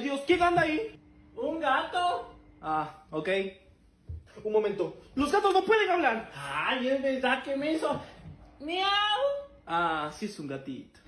Dios, ¿quién anda ahí? ¿Un gato? Ah, ok. Un momento. Los gatos no pueden hablar. Ay, es verdad que me hizo... ¡Miau! Ah, sí es un gatito.